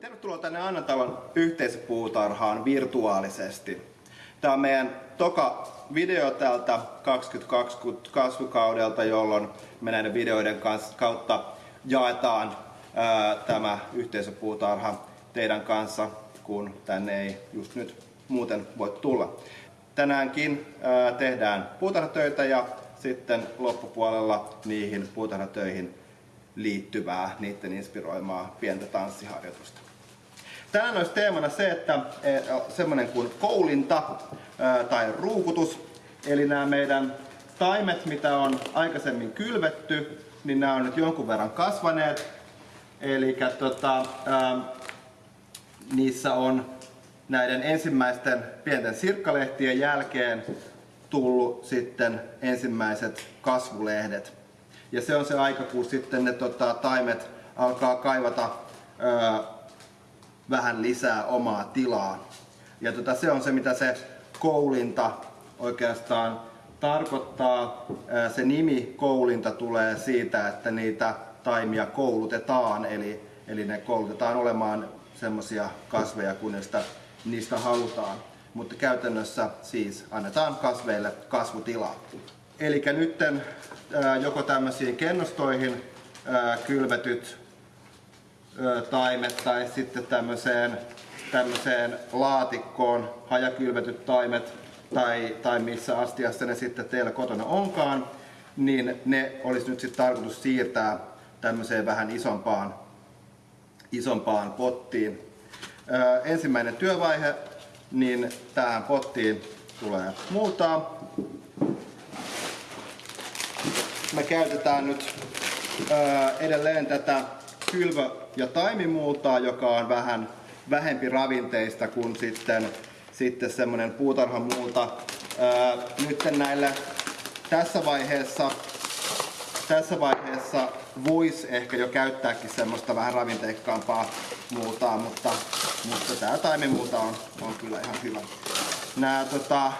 Tervetuloa tänne Annatalon yhteisöpuutarhaan virtuaalisesti. Tämä on meidän toka video tältä 2020 kasvukaudelta, jolloin me näiden videoiden kautta jaetaan ää, tämä yhteisöpuutarha teidän kanssa, kun tänne ei just nyt muuten voi tulla. Tänäänkin ää, tehdään puutarhatöitä ja sitten loppupuolella niihin puutarhatöihin liittyvää, niiden inspiroimaa pientä tanssiharjoitusta. Tänään olisi teemana se, että e, semmoinen kuin koulinta tai ruukutus, eli nämä meidän taimet, mitä on aikaisemmin kylvetty, niin nämä on nyt jonkun verran kasvaneet. Eli tota, niissä on näiden ensimmäisten pienten sirkkalehtien jälkeen tullut sitten ensimmäiset kasvulehdet. Ja se on se aika, kun sitten ne tota, taimet alkaa kaivata ö, vähän lisää omaa tilaa. Ja tota, se on se, mitä se koulinta oikeastaan tarkoittaa. Se nimi koulinta tulee siitä, että niitä taimia koulutetaan, eli, eli ne koulutetaan olemaan semmoisia kasveja, kun niistä, niistä halutaan. Mutta käytännössä siis annetaan kasveille kasvutilaa. Eli nyt joko tämmöisiin kennostoihin kylvetyt taimet tai sitten tämmöiseen, tämmöiseen laatikkoon hajakylvetyt taimet tai, tai missä astiassa ne sitten teillä kotona onkaan, niin ne olisi nyt sitten tarkoitus siirtää tämmöiseen vähän isompaan, isompaan pottiin. Ö, ensimmäinen työvaihe, niin tähän pottiin tulee multaa. Me käytetään nyt ö, edelleen tätä kylvö- ja taimimultaa, joka on vähän vähempi ravinteista kuin sitten, sitten semmoinen puutarhamulta. Ää, nyt näille tässä vaiheessa, tässä vaiheessa voisi ehkä jo käyttääkin semmoista vähän ravinteikkaampaa multaa, mutta, mutta tämä taimimulta on, on kyllä ihan hyvä. Nämä, tota,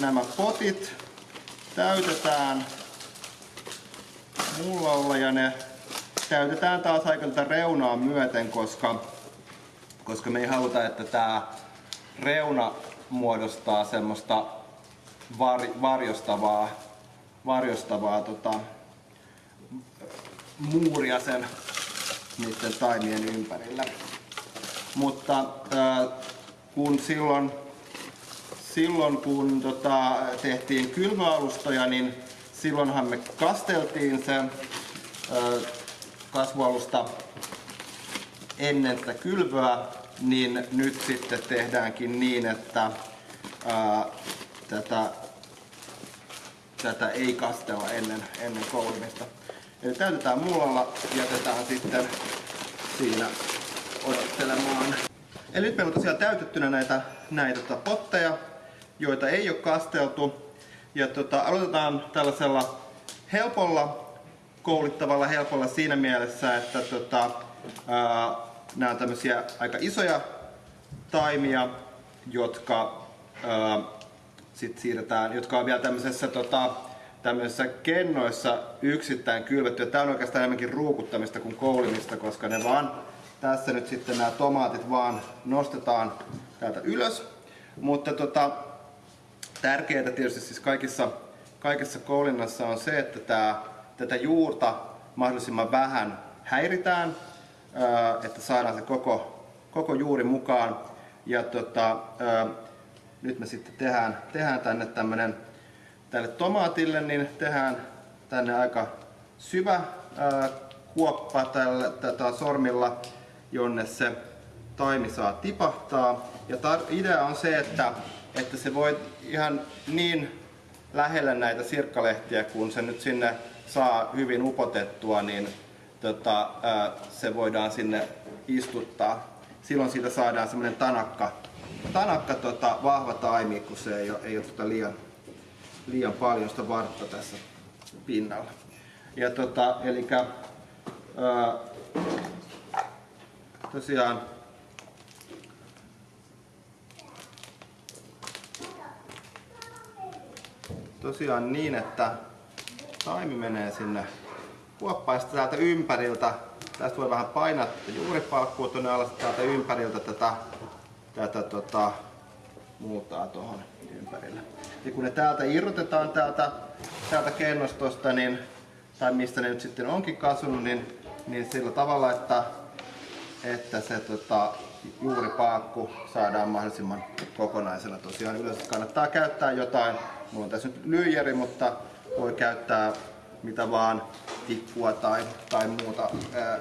nämä potit täytetään mullalla ja ne täytetään taas aika tätä reunaa myöten, koska, koska me ei haluta, että tämä reuna muodostaa semmoista var, varjostavaa, varjostavaa tota, muuria sen niiden taimien ympärillä. Mutta äh, kun silloin, silloin kun tota, tehtiin kylvöalustoja, niin silloinhan me kasteltiin se äh, kasvualusta ennen tätä kylvöä, niin nyt sitten tehdäänkin niin, että ää, tätä, tätä ei kastella ennen, ennen koulimista. Eli täytetään mullalla, jätetään sitten siinä odottelemaan. Eli nyt meillä on tosiaan täytettynä näitä, näitä tota potteja, joita ei ole kasteltu. Ja tota, aloitetaan tällaisella helpolla koulittavalla helpolla siinä mielessä, että tota, ää, nämä on tämmöisiä aika isoja taimia, jotka ää, sit siirretään, jotka on vielä tämmöisessä tota, tämmöisissä kennoissa yksittäin kylvetty. Tämä on oikeastaan enemmänkin ruukuttamista kuin koulimista, koska ne vaan tässä nyt sitten nämä tomaatit vaan nostetaan täältä ylös. Mutta tota, tärkeää tietysti siis kaikissa, kaikessa koulinnassa on se, että tämä tätä juurta mahdollisimman vähän häiritään, että saadaan se koko, koko juuri mukaan. Ja tota, nyt me sitten tehdään, tehdään tänne tämmönen, tälle tomaatille, niin tehdään tänne aika syvä kuoppa tällä, tätä sormilla, jonne se taimi saa tipahtaa. Ja idea on se, että, että se voi ihan niin lähellä näitä sirkkalehtiä, kun se nyt sinne saa hyvin upotettua, niin tota, se voidaan sinne istuttaa. Silloin siitä saadaan semmoinen tanakka, tanakka tota, vahva taimi, kun se ei ole, ei ole tota liian, liian paljon sitä vartta tässä pinnalla. Ja tota, eli tosiaan tosiaan niin, että taimi menee sinne kuoppaan täältä ympäriltä tästä voi vähän painaa juuripalkkua tuonne alas täältä ympäriltä tätä, tätä tota, muutaa tuohon ympärille. Ja kun ne täältä irrotetaan täältä, täältä kennostosta, niin, tai mistä ne nyt sitten onkin kasvanut, niin, niin sillä tavalla, että, että se tota, juuripaakku saadaan mahdollisimman kokonaisena. Tosiaan yleensä kannattaa käyttää jotain, mulla on tässä nyt lyijeri, mutta voi käyttää mitä vaan, tikkua tai, tai muuta,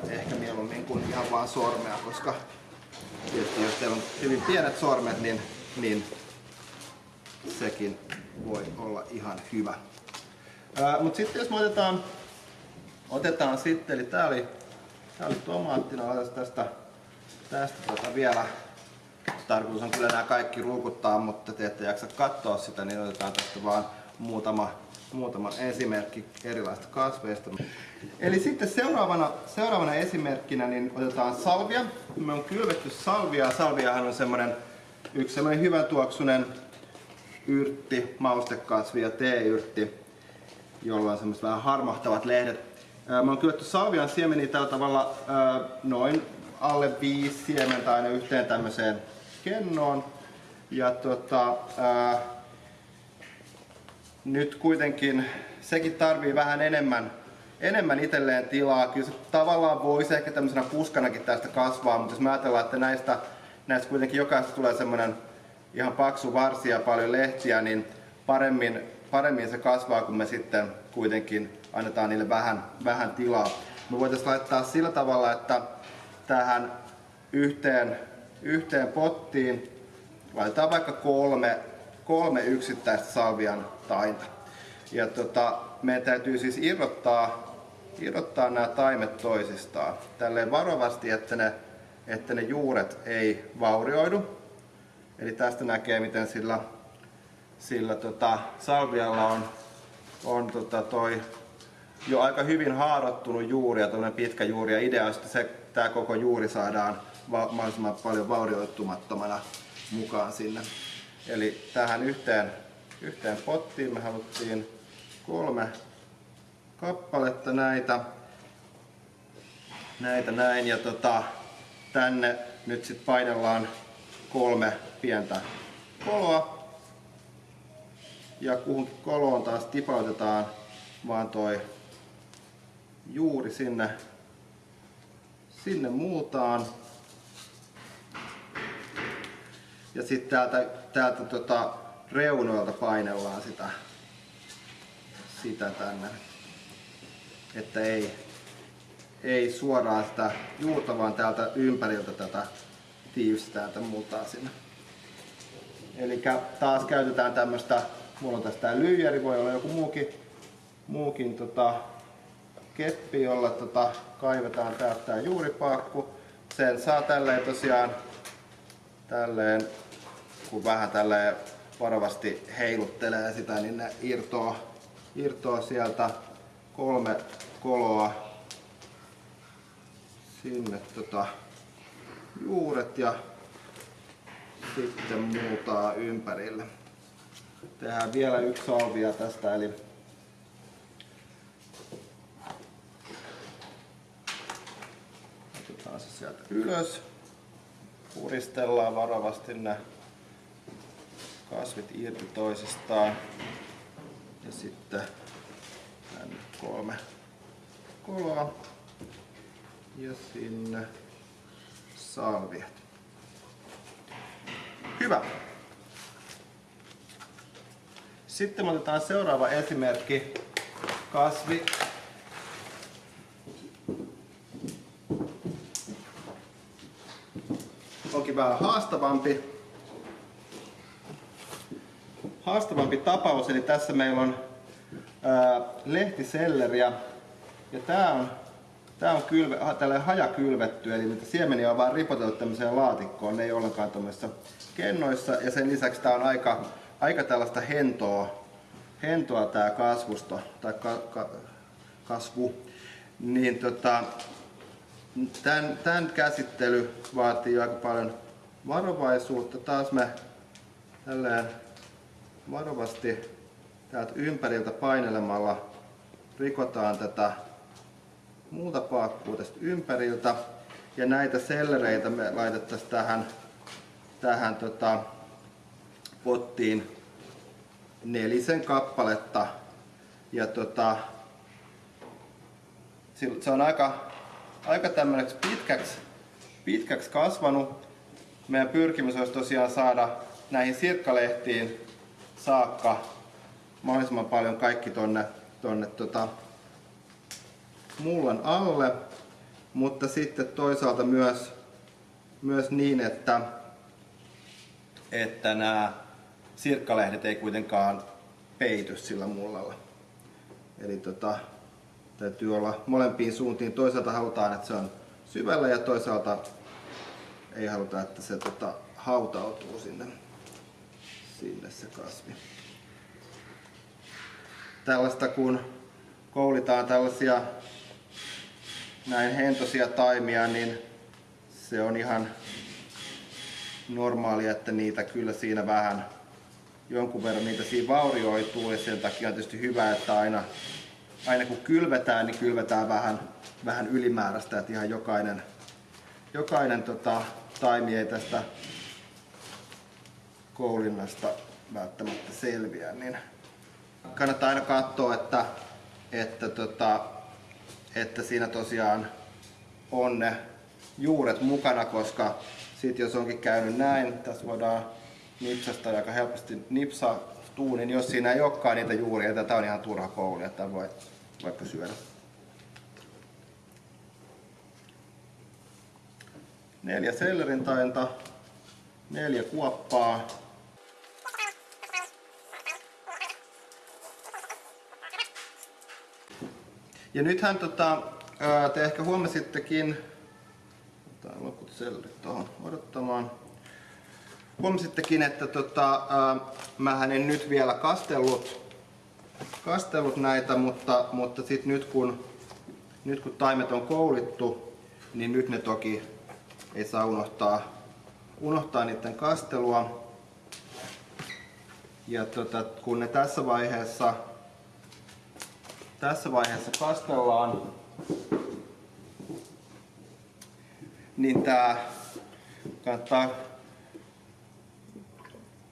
ehkä mieluummin kuin ihan vaan sormea, koska tietysti jos teillä on hyvin pienet sormet, niin, niin sekin voi olla ihan hyvä. Mutta sitten jos me otetaan, otetaan sitten, eli tää oli, tää oli tomaattina, laitetaan tästä, tästä tota vielä, tarkoitus on kyllä nämä kaikki ruukuttaa, mutta te ette jaksa katsoa sitä, niin otetaan tästä vaan muutama, muutama esimerkki erilaisista kasveista. Eli sitten seuraavana, seuraavana esimerkkinä niin otetaan salvia. Me on kylvetty salvia. Salviahan on semmoinen yksi semmoinen hyvän tuoksunen yrtti, maustekasvi ja teeyrtti, jolla on semmoiset vähän harmahtavat lehdet. Mä oon kylvetty salvian siemeniä tällä tavalla noin alle viisi siementä aina yhteen tämmöiseen kennoon. Ja tota, nyt kuitenkin sekin tarvii vähän enemmän, enemmän itselleen tilaa. Kyllä se tavallaan voisi ehkä tämmöisenä puskanakin tästä kasvaa, mutta jos me ajatellaan, että näistä, näistä kuitenkin jokaisesta tulee semmoinen ihan paksu varsi ja paljon lehtiä, niin paremmin, paremmin se kasvaa, kun me sitten kuitenkin annetaan niille vähän, vähän tilaa. Me voitaisiin laittaa sillä tavalla, että tähän yhteen, yhteen pottiin laitetaan vaikka kolme, kolme yksittäistä salvian tainta. Ja tota, meidän täytyy siis irrottaa, irrottaa nämä taimet toisistaan. Tälleen varovasti, että ne, että ne juuret ei vaurioidu. Eli tästä näkee, miten sillä, sillä tota, salvialla on, on tota toi jo aika hyvin haarottunut juuri ja pitkä juuri. Ja idea että se, tämä koko juuri saadaan va- mahdollisimman paljon vaurioittumattomana mukaan sinne. Eli tähän yhteen, yhteen pottiin me haluttiin kolme kappaletta näitä, näitä näin ja tota, tänne nyt sitten painellaan kolme pientä koloa. Ja kuhunkin koloon taas tipautetaan vaan toi juuri sinne, sinne muutaan. Ja sitten täältä, täältä tota reunoilta painellaan sitä, sitä tänne. Että ei, ei suoraan sitä juurta, vaan täältä ympäriltä tätä tiivistää tätä multaa sinne. Eli taas käytetään tämmöistä, mulla on tässä tää lyijeri, voi olla joku muukin, muukin tota, keppi, jolla tota, kaivetaan täältä tää juuripakku. Sen saa tälleen tosiaan, tälleen, kun vähän tälleen varovasti heiluttelee sitä, niin ne irtoaa, irtoaa sieltä kolme koloa sinne tota, juuret ja sitten muutaa ympärille. Tehdään vielä yksi salvia tästä, eli otetaan se sieltä ylös. Puristellaan varovasti ne kasvit irti toisistaan. Ja sitten tänne kolme koloa. Ja sinne salviat. Hyvä. Sitten otetaan seuraava esimerkki. Kasvi. Onkin vähän haastavampi. Haastavampi tapaus, eli tässä meillä on ää, lehtiselleriä. Ja tää on Tämä on kylve, tällä hajakylvetty, eli niitä siemeniä on vaan ripoteltu tämmöiseen laatikkoon, ne ei ollenkaan tuommoisissa kennoissa. Ja sen lisäksi tämä on aika, aika tällaista hentoa, hentoa tämä kasvusto, tai ka, ka, kasvu. Niin tota, tämän, tämän käsittely vaatii aika paljon varovaisuutta. Taas me tälleen varovasti täältä ympäriltä painelemalla rikotaan tätä muuta paakkuu tästä ympäriltä. Ja näitä sellereitä me laitettaisiin tähän, tähän tota, pottiin nelisen kappaletta. Ja tota, se on aika, aika tämmöiseksi pitkäksi, pitkäksi kasvanut. Meidän pyrkimys olisi tosiaan saada näihin sirkkalehtiin saakka mahdollisimman paljon kaikki tonne, tonne tota, mullan alle, mutta sitten toisaalta myös, myös niin, että, että nämä sirkkalehdet ei kuitenkaan peity sillä mullalla. Eli tota, täytyy olla molempiin suuntiin. Toisaalta halutaan, että se on syvällä ja toisaalta ei haluta, että se tota, hautautuu sinne, sinne se kasvi. Tällaista kun koulitaan tällaisia näin hentosia taimia, niin se on ihan normaalia, että niitä kyllä siinä vähän jonkun verran niitä siinä vaurioituu ja sen takia on tietysti hyvä, että aina, aina kun kylvetään, niin kylvetään vähän, vähän ylimääräistä, että ihan jokainen, jokainen tota, taimi ei tästä koulinnasta välttämättä selviä, niin kannattaa aina katsoa, että, että, tota, että siinä tosiaan on ne juuret mukana, koska sitten jos onkin käynyt näin, tässä voidaan nipsasta aika helposti nipsastuu, niin jos siinä ei olekaan niitä juuria, tätä on ihan turha kouli, että voi vaikka syödä. Neljä sellerin tainta, neljä kuoppaa, Ja nythän tota, te ehkä huomasittekin, otetaan loput sellerit tuohon odottamaan. Huomasittekin, että tota, mä en nyt vielä kastellut, kastellut näitä, mutta, mutta sit nyt kun, nyt kun taimet on koulittu, niin nyt ne toki ei saa unohtaa, unohtaa niiden kastelua. Ja tota, kun ne tässä vaiheessa tässä vaiheessa kastellaan, niin tää kannattaa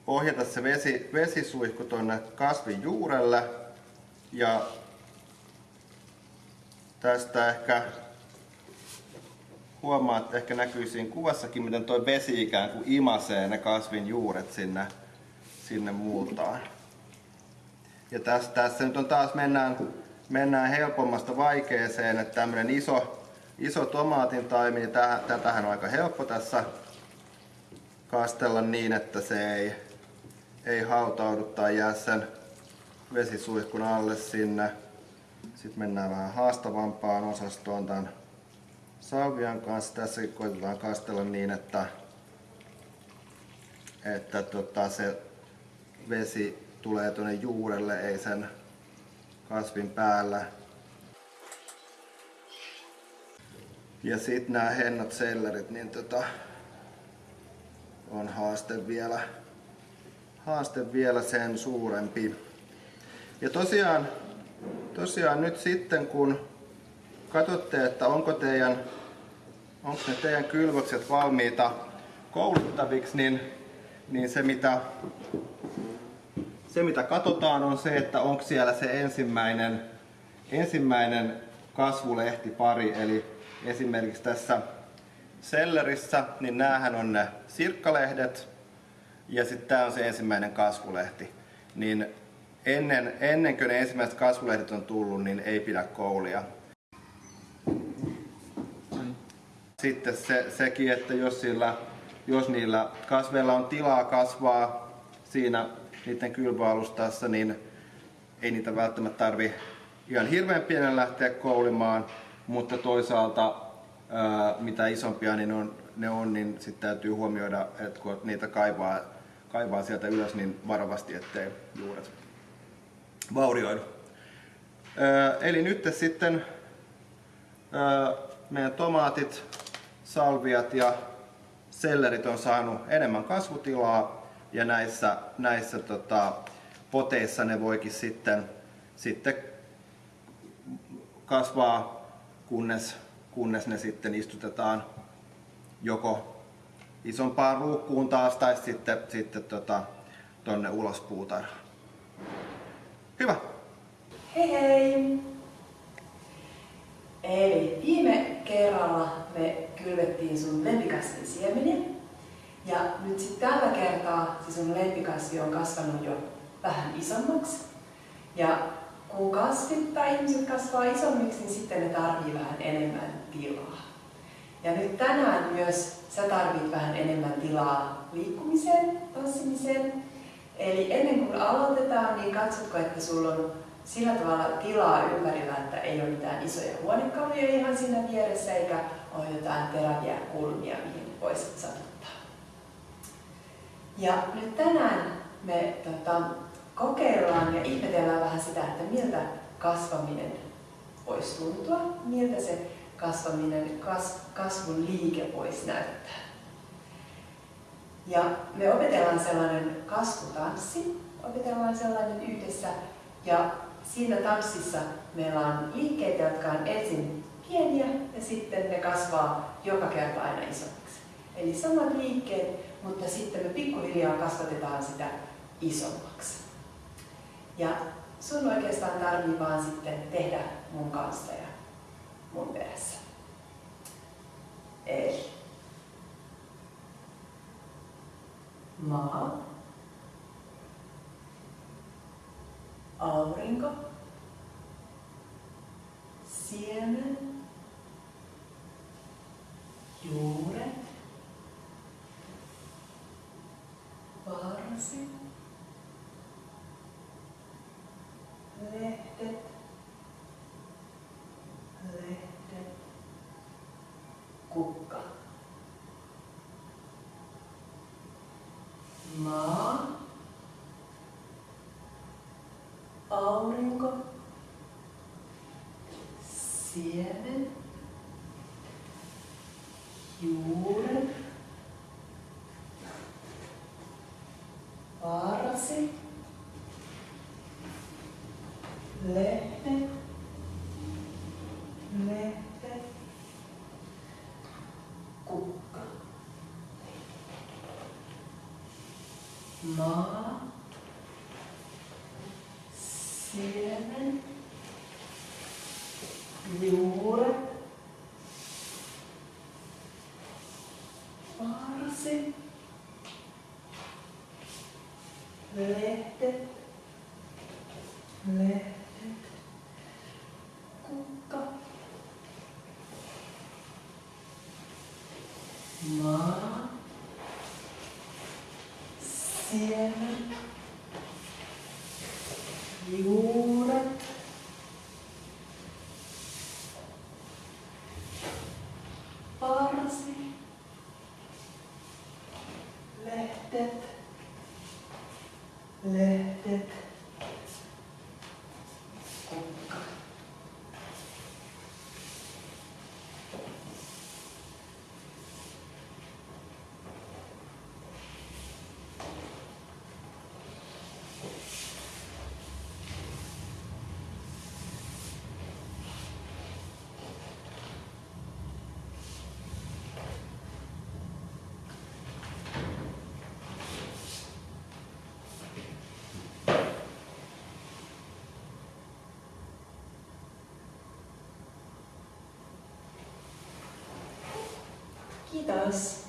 ohjata se vesi, vesisuihku tuonne kasvin juurelle ja tästä ehkä huomaa, että ehkä näkyy siinä kuvassakin, miten tuo vesi ikään kuin imasee ne kasvin juuret sinne, sinne multaan. Ja tässä, tässä nyt on taas mennään mennään helpommasta vaikeeseen, että tämmöinen iso, iso tomaatin taimi, niin tätähän on aika helppo tässä kastella niin, että se ei, ei hautaudu tai jää sen vesisuihkun alle sinne. Sitten mennään vähän haastavampaan osastoon tämän salvian kanssa. Tässä koitetaan kastella niin, että, että tota, se vesi tulee tuonne juurelle, ei sen kasvin päällä. Ja sitten nämä hennot sellerit, niin tota, on haaste vielä, haaste vielä sen suurempi. Ja tosiaan, tosiaan nyt sitten kun katsotte, että onko teidän, onko ne teidän kylvökset valmiita kouluttaviksi, niin, niin se mitä se mitä katsotaan on se, että onko siellä se ensimmäinen, ensimmäinen kasvulehtipari, eli esimerkiksi tässä sellerissä, niin näähän on ne sirkkalehdet ja sitten tämä on se ensimmäinen kasvulehti. Niin ennen, ennen kuin ne ensimmäiset kasvulehdet on tullut, niin ei pidä koulia. Sitten se, sekin, että jos, sillä, jos niillä kasveilla on tilaa kasvaa siinä niiden kylvöalustassa, niin ei niitä välttämättä tarvi ihan hirveän pienen lähteä koulimaan, mutta toisaalta mitä isompia niin on, ne on, niin sitten täytyy huomioida, että kun niitä kaivaa, kaivaa sieltä ylös niin varovasti, ettei juuret vaurioidu. Eli nyt sitten meidän tomaatit, salviat ja sellerit on saanut enemmän kasvutilaa ja näissä, näissä tota, poteissa ne voikin sitten, sitten kasvaa kunnes, kunnes ne sitten istutetaan joko isompaan ruukkuun taas tai sitten, sitten tota, tonne ulos puutarhaan. Hyvä. Hei hei! Eli viime kerralla me kylvettiin sun lempikasvin siemeniä. Ja nyt sitten tällä kertaa se sun lempikasvi on kasvanut jo vähän isommaksi. Ja kun kasvit tai ihmiset kasvaa isommiksi, niin sitten ne tarvii vähän enemmän tilaa. Ja nyt tänään myös sä tarvit vähän enemmän tilaa liikkumiseen, tanssimiseen. Eli ennen kuin aloitetaan, niin katsotko, että sulla on sillä tavalla tilaa ympärillä, että ei ole mitään isoja huonekaluja ihan siinä vieressä, eikä ole jotain teräviä kulmia, mihin voisit satuttaa. Ja nyt tänään me tota, kokeillaan ja ihmetellään vähän sitä, että miltä kasvaminen voisi tuntua, miltä se kasvaminen, kas, kasvun liike voisi näyttää. Ja me opetellaan sellainen kasvutanssi, opetellaan sellainen yhdessä ja siinä tanssissa meillä on liikkeitä, jotka on ensin pieniä ja sitten ne kasvaa joka kerta aina isommiksi. Eli samat liikkeet, mutta sitten me pikkuhiljaa kasvatetaan sitä isommaksi. Ja sun oikeastaan tarvii vaan sitten tehdä mun kanssa ja mun perässä. Eli maa, aurinko, siemen, juuret, varsi, lehdet, lehdet, kukka. Maa, aurinko, siemen, juuret, varsi, lehdet, lehdet, kukka. Maa, siemen, juuret, varsi, lehdet, lehdet, kukka, maa, siemen, juuret, varsi, lehdet, lehdet, kukka. Kiitos. Hei hei.